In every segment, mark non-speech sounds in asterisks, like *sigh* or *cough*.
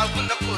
out when the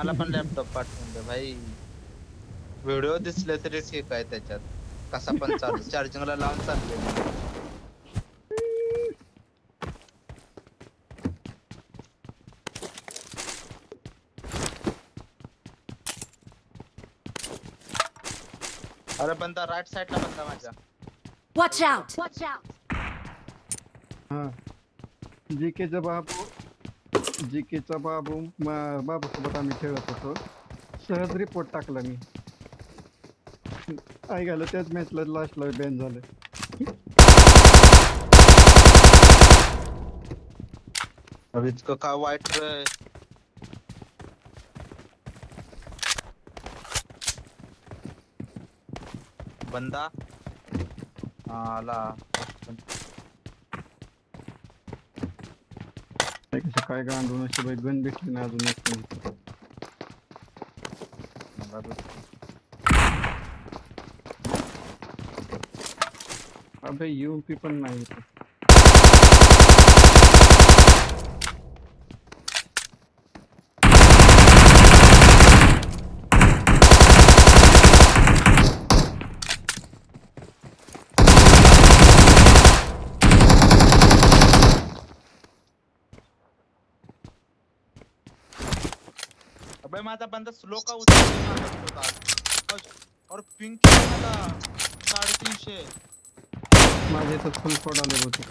मला पण laptop पाठवून दे भाई. व्हिडिओ दिसले तरी ठीक आहे त्याच्यात. कसा पण चालू. *laughs* चार्जिंगला लावून चालले. अरे बंदा राईट साईडला बंदा माझ्या. Watch out! Watch out! हा. जीकेचा बाबू जीकेचा बाबू बाबूसोबत आम्ही खेळत होतो सहज रिपोर्ट टाकला मी आई घालं त्याच मॅचला लास्टला बॅन झालं अब इतकं का वाईट रे बंदा हा, आला भेटली ना अजून एक पण. मला बघ. अबे यूपी पण नाही इथं. माता, बंदा स्लो का उचलला और पिंक मला साडेतीनशे माजे तो फुल फोड आले होते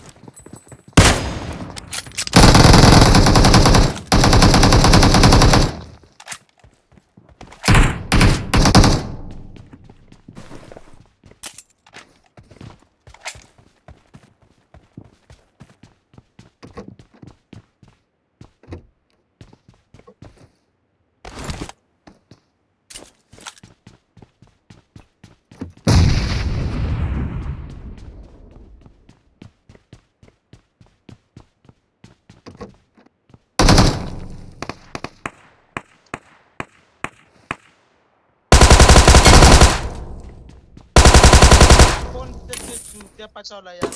कोण त्या पाचावला यार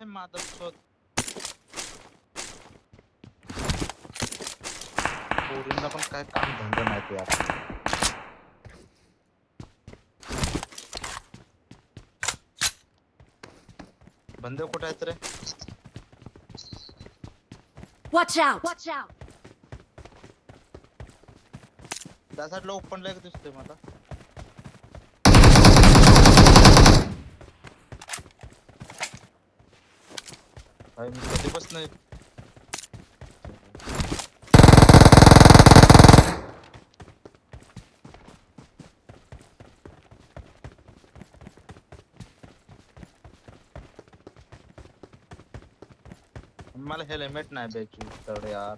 हे माधव शोध पोरींना पण काय काम धंदा नाही ते यार बंद कुठे आहेत रे Watch out! Watch out! त्या साईडला ओपन लाईक दिसतोय मला मी कधी बस नाही मला हेल्मेट नाही द्यायची तर यार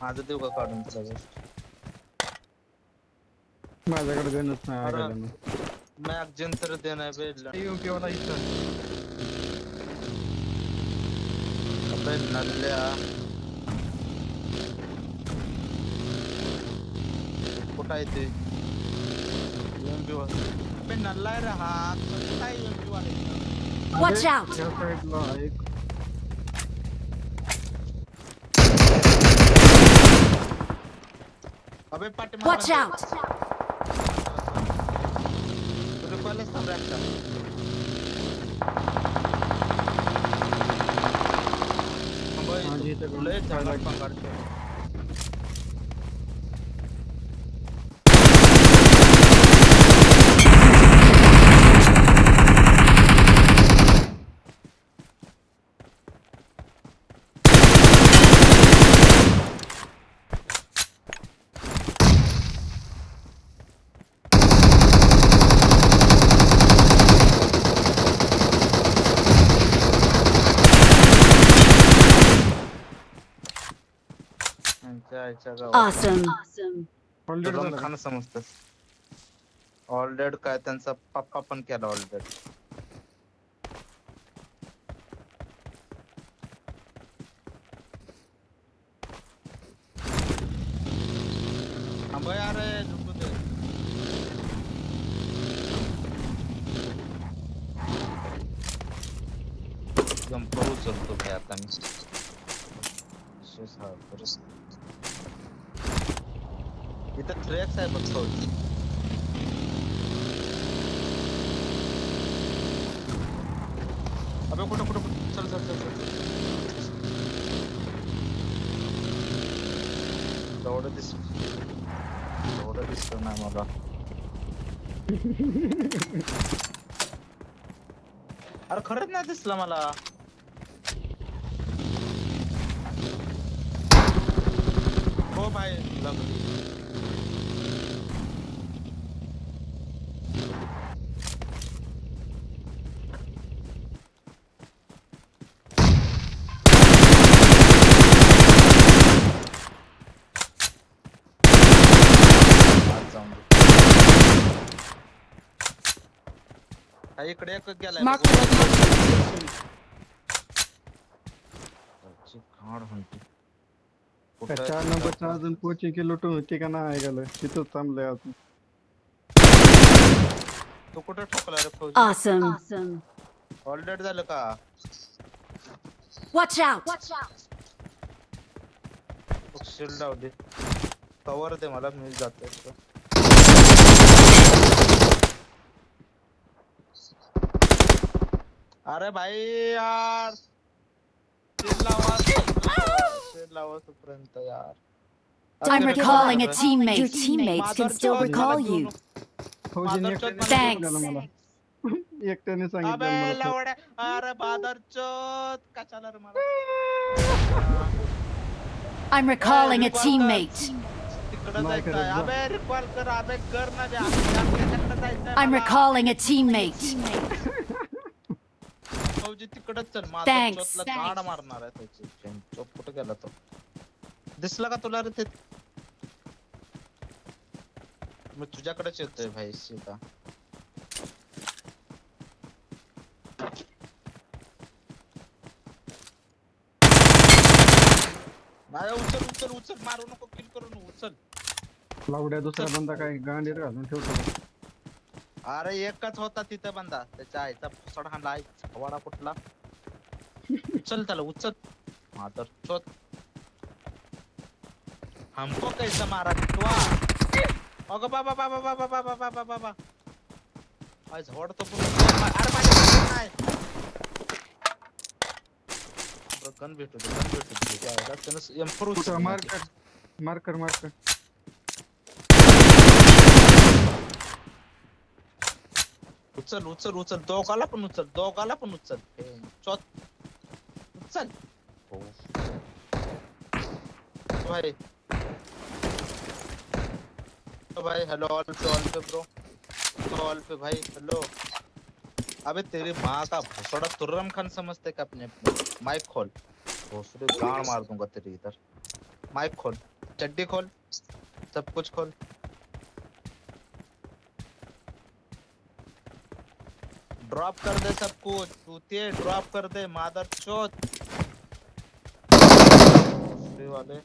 माझं देऊ का काढून best? माझ्याकडे गणच नाही अरे. ऐकायला नाही. मॅगझिन तर देणार बे योग्य वाला इथं अबे नल्ल्या कुठं आहे ते UMP वर. अबे नल्ला आहे रे हा कसं काय UMP वाला? Watch out! त्या साईडला एक अबे पाठी Watch out! हे लय पण झाडात झाडं- पंगारते. यांच्या Awesome! का? खाणं समजतंस ऑलडेड काय त्यांचा पप्पा पण केला दे। जंपर उचलतो भाई आता मी हा इथं ट्रॅक्स आहे बघ फौजी अबे कुठं कुठं कुठं? चल चल चल चल. एवढं दिस एवढं दिसत नाही मला. अरे खरंच नाही दिसलं मला. हो भाई लागली आज जाऊन दे. हा, इकडे एक गेलाय Mark बघ. the location. त्याची घाण हंटी. त्या कुठं चार आहे नंबरचं तिथं? अजून कोचिंग केलं लुटून होती का नाही ऐकायला तिथंच थांबलंय अजून तू कुठं ठोकला रे फौजी Awesome! Awesome! ऑलरेडी झालं का Watch out! शिल्ड लावली कवर दे मला मी जातो अरे भाई यार shield *laughs* लावा shield लावा तोपर्यंत यार *laughs* I'm अरे recalling a Baba. teammate. Your teammates *laughs* can still माधवच्या recall मला you. घेऊन- फौजीने माधवच्या एकट्याने मला Thanks. सांगितलं मला एकट्याने सांगितलं अबे मला लवड्या अरे बादर चोत कशाला रे मला I'm recalling a recall teammate. तिकडं नाही जायचं करत आहे. जा. अबे रिकॉल कर अबे कर ना बे आपल्या- आपल्याकडं जायचंय I'm मला. recalling a teammate. फौजी तिकडच चल. Thanks. माझा गाड मारणार आहे त्याची. चोप कुठे गेला तो? दिसला का तुला रे ते? मी तुझ्याकडेच येतोय भाई सीता नाही उचल उचल उचल. मारू नको किल करू नको उचल. लावड्या दुसरा बंदा काय गांडीत घालून ठेवतो. अरे एकच होता तिथं बंदा. त्याच्या आईचा फुसड हाणला वाडा कुठला उचल त्याला उचल. मातर चोत हमको कैसा मारा टिटवा अगं बाबा बाबा बाबा बाबा बाबा बाबा आय झोडतो पूर्ण अरे माझ्या नाही गन भेटू दे गन भेटू दे. त्या आईला त्यानं एम्पर कुठं? मार्कर मार्कर मार्कर उचल उचल उचल दोघाला पण उचल दोघाला पण उचल उचल हो भाई hello all pay all pay bro all pay भाई हेलो अबे तेरी माँ का भोसड़ा तुर्रम खान समझते क्या अपने माइक खोल भोसड़ी गाड़ मार दूँगा तेरी इधर माइक खोल चड्डी खोल सब कुछ खोल ड्रॉप कर दे सब कुछ चूतिए ड्रॉप कर दे, मादर चोत वाले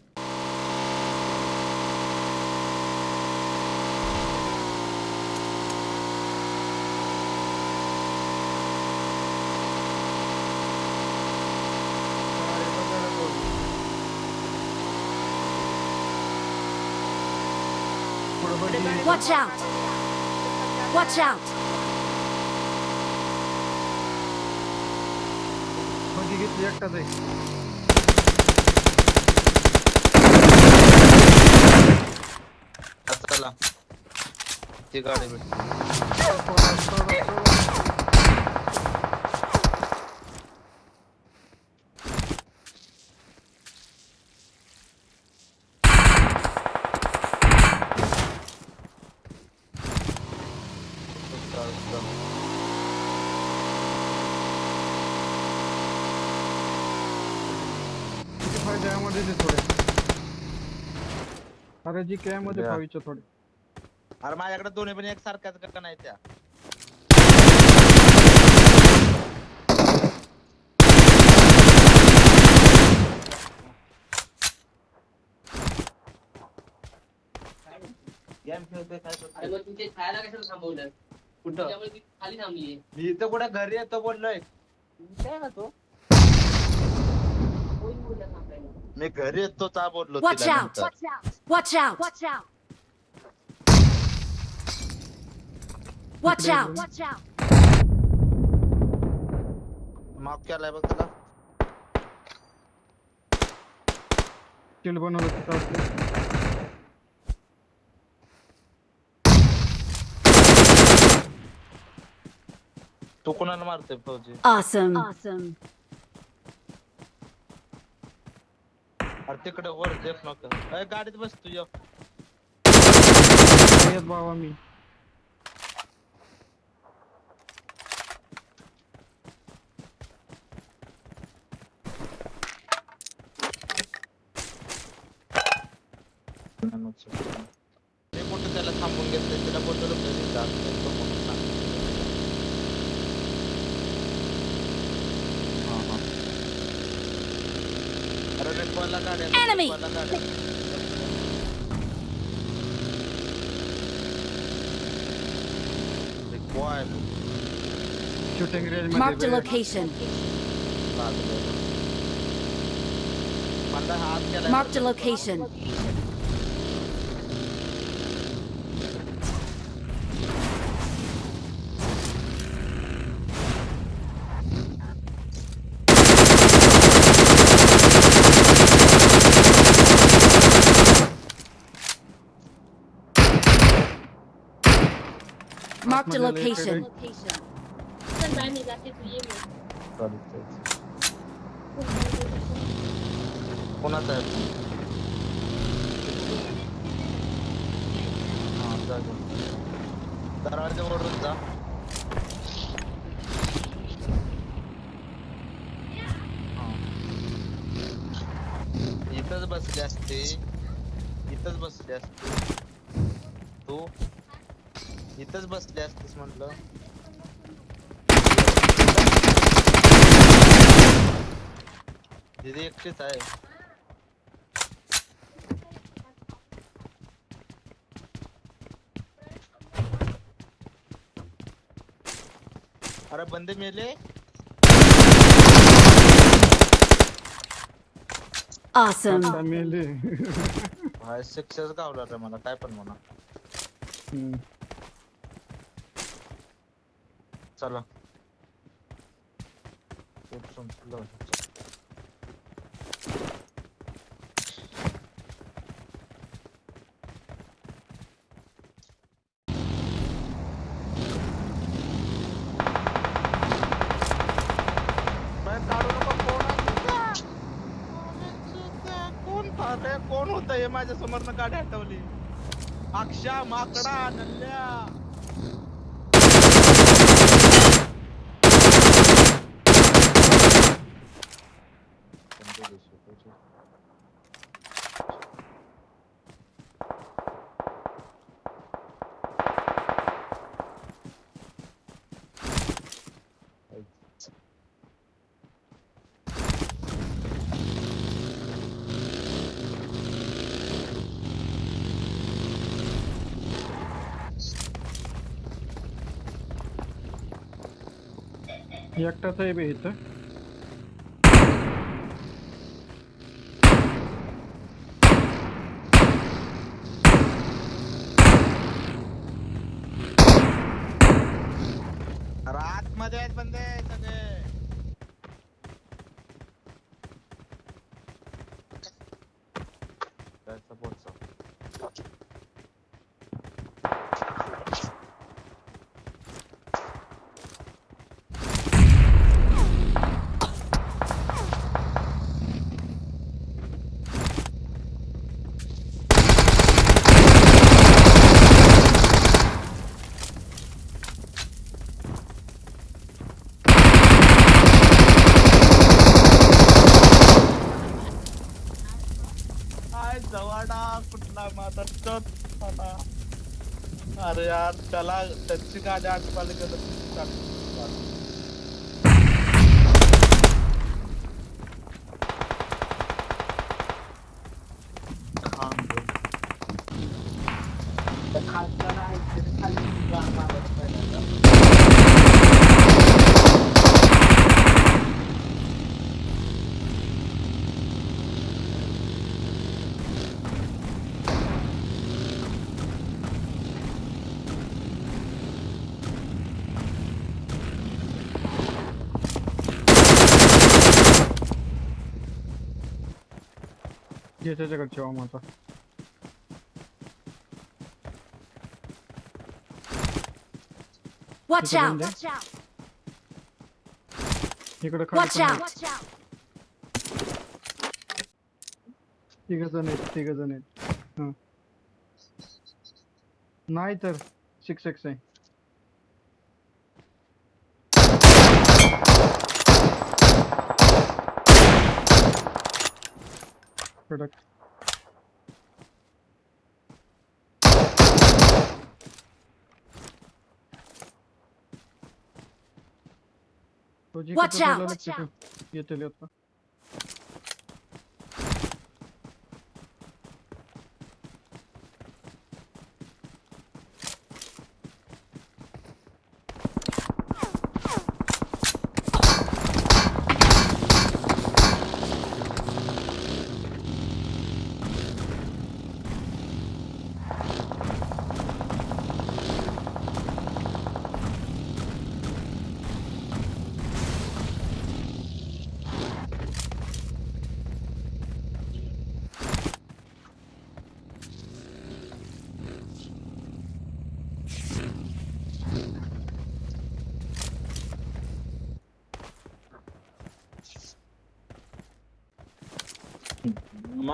Watch out! Watch out! बघी घेतली एकटाच आहे आता चला ती गाडी भेट सोडा, सोडा, सोडा. यामध्ये दे थोडे. अरे जी काय मध्ये द्या. थोडे. अरे माझ्याकडे दोन्ही पण एक सारख्याच का नाही त्या. गेम खेळतोय काय मग तुमचे खायला कशाला थांबवलं? कुठं? खाली थांबली मी इथं कुठे घरी येतो बोललोय. काय ना तो. मी घरी येतो चा बोललो Watch तिला out! नंतर. Watch out! Watch out! Watch out! Watch out! माफ़ केलाय बघ तुला स्टील बनवलं तिथं असलं. तू कोणाला मारतोय फौजी Awesome! Awesome! अरे तिकडे वर देत नको अय गाडीत बस तू ये. येत बाबा मी मी कुठं त्याला थांबून घेतलंय तिला बोललो घरी जा Enemy! Mark the location. Mark the location. Marked a मध्ये location. चल बाय मी जाते तू ये मग. कोणाचा आहे phone? हा, जा, जा. दरवाजावरून जा हा. इथंच बसले असते इथंच बसले असते तू इथंच बसले असतेस म्हटलं. दीदी एकटीच आहे. अरे बंदे मेले. Awesome! आता मेले. भाई सक्सेस गावला रे मला काय पण म्हणा. चला? कोण पाहतंय? कोण होत हे माझ्या समोरनं गाडी हटवली अक्षा माकडा नल्ल्या एकटाच आहे बे इथं रात मध्ये आहेत बंदे सगळे त्याचा पोटचा काय जवाडा कुठला माझा चोत आता अरे यार त्याला त्याची गाडी आठवायला गेलं की चालतं. खान बे. त्या खासदार आहे, त्याच्या खाली रान मारायला पहिल्यांदा. जे त्याच्याकडे ठेवा माझा Watch People in out! there? Watch out! इकडे खाली Watch पण out! आहेत. Watch out! तिघ जण आहेत तिघ जण आहेत हं. नाही तर सिक्स एक्स आहे कडक तो जिकडे Watch out, चालला watch तिथे येतील आता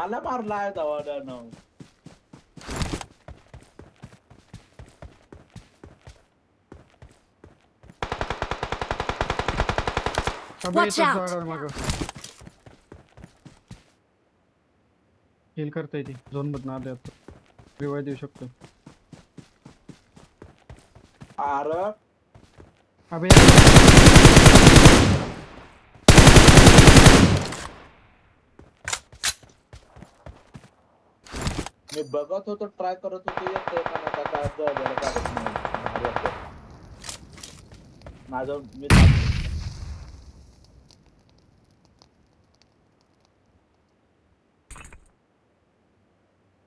मला मारला आहे दवाड्यानं अबे Watch out. हिल करता येते झोन मधनं आले आता रिवाय देऊ शकतो. अरे अबे मी बघत होतो ट्राय करत होतो येतंय पण आता काय जवळ काढत नाही येतंय. माझं मी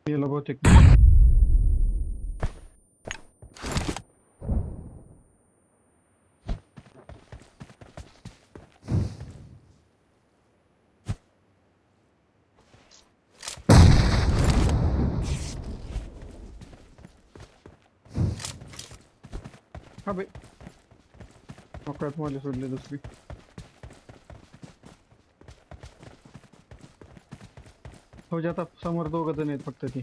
गेलं बहुतेक अबे मोकळ्यात मला सोडले दुसरी हो जे आता समोर दोघ जण आहेत फक्त ती.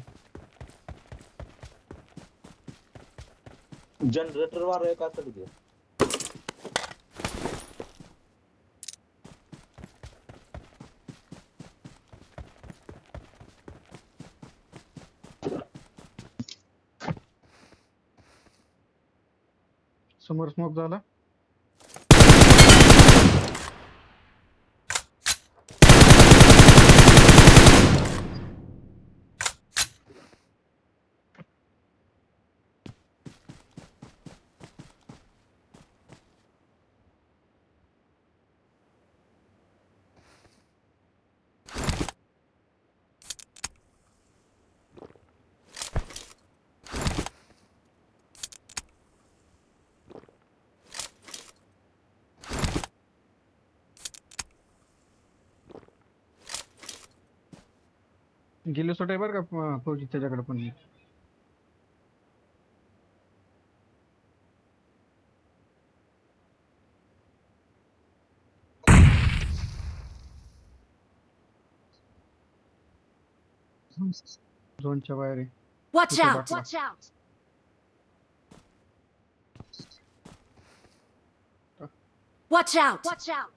जनरेटर वार एक असेल की समोर स्मोक झाला. गेलो आहे बरं का अं, फौजी त्याच्याकडे पण झोनच्या बाहेर आहे Watch out! Watch out! Watch out! Watch out!